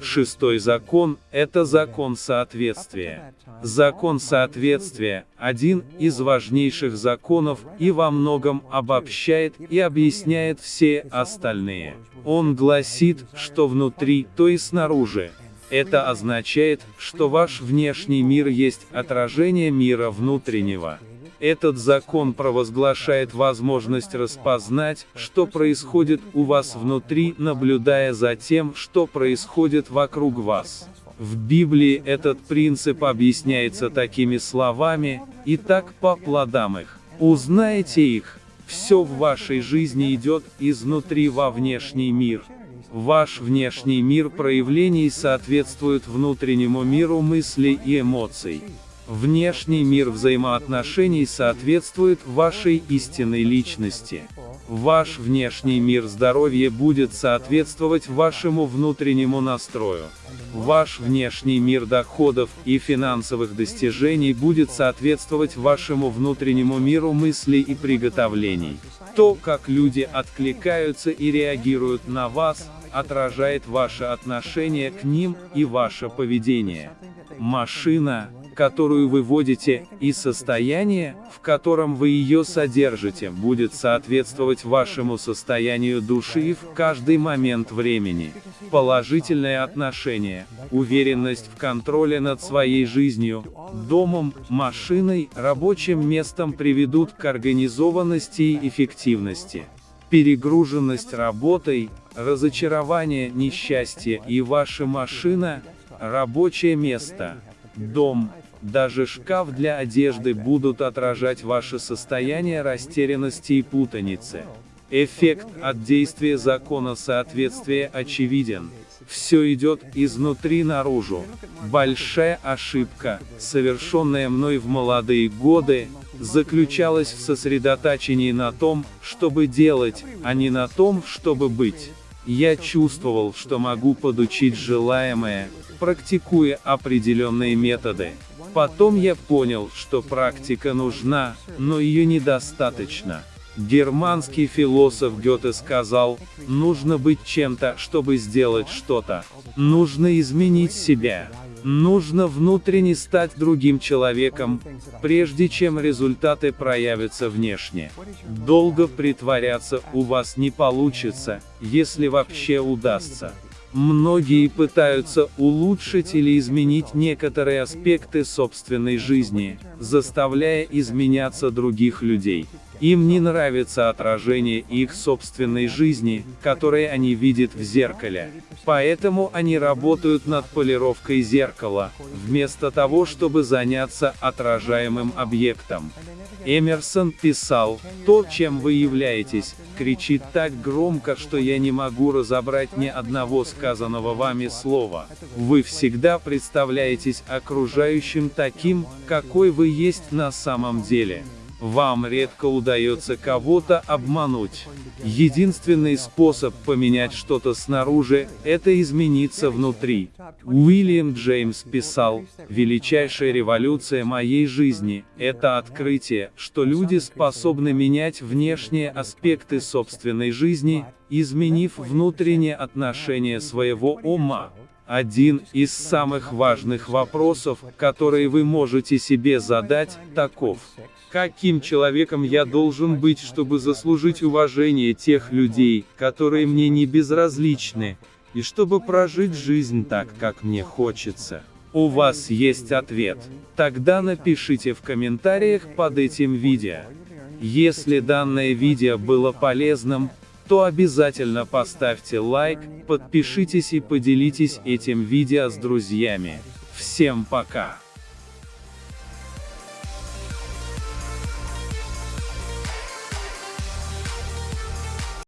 Шестой закон – это закон соответствия. Закон соответствия – один из важнейших законов и во многом обобщает и объясняет все остальные. Он гласит, что внутри, то и снаружи. Это означает, что ваш внешний мир есть отражение мира внутреннего. Этот закон провозглашает возможность распознать, что происходит у вас внутри, наблюдая за тем, что происходит вокруг вас. В Библии этот принцип объясняется такими словами, и так по плодам их. Узнаете их. Все в вашей жизни идет изнутри во внешний мир. Ваш внешний мир проявлений соответствует внутреннему миру мыслей и эмоций. Внешний мир взаимоотношений соответствует вашей истинной личности. Ваш внешний мир здоровья будет соответствовать вашему внутреннему настрою. Ваш внешний мир доходов и финансовых достижений будет соответствовать вашему внутреннему миру мыслей и приготовлений. То, как люди откликаются и реагируют на вас, отражает ваше отношение к ним и ваше поведение. Машина, которую вы водите, и состояние, в котором вы ее содержите, будет соответствовать вашему состоянию души в каждый момент времени. Положительное отношение, уверенность в контроле над своей жизнью, домом, машиной, рабочим местом приведут к организованности и эффективности. Перегруженность работой, разочарование, несчастье и ваша машина, рабочее место, дом, даже шкаф для одежды будут отражать ваше состояние растерянности и путаницы. Эффект от действия закона соответствия очевиден. Все идет изнутри наружу. Большая ошибка, совершенная мной в молодые годы, заключалась в сосредоточении на том, чтобы делать, а не на том, чтобы быть. Я чувствовал, что могу подучить желаемое, практикуя определенные методы. Потом я понял, что практика нужна, но ее недостаточно. Германский философ Гёте сказал, нужно быть чем-то, чтобы сделать что-то. Нужно изменить себя. Нужно внутренне стать другим человеком, прежде чем результаты проявятся внешне. Долго притворяться у вас не получится, если вообще удастся. Многие пытаются улучшить или изменить некоторые аспекты собственной жизни, заставляя изменяться других людей. Им не нравится отражение их собственной жизни, которое они видят в зеркале. Поэтому они работают над полировкой зеркала, вместо того, чтобы заняться отражаемым объектом. Эмерсон писал, «То, чем вы являетесь, кричит так громко, что я не могу разобрать ни одного сказанного вами слова. Вы всегда представляетесь окружающим таким, какой вы есть на самом деле». Вам редко удается кого-то обмануть. Единственный способ поменять что-то снаружи – это измениться внутри. Уильям Джеймс писал, «Величайшая революция моей жизни – это открытие, что люди способны менять внешние аспекты собственной жизни, изменив внутреннее отношение своего ума». Один из самых важных вопросов, которые вы можете себе задать, таков. Каким человеком я должен быть, чтобы заслужить уважение тех людей, которые мне не безразличны, и чтобы прожить жизнь так, как мне хочется? У вас есть ответ? Тогда напишите в комментариях под этим видео. Если данное видео было полезным, то обязательно поставьте лайк, подпишитесь и поделитесь этим видео с друзьями. Всем пока!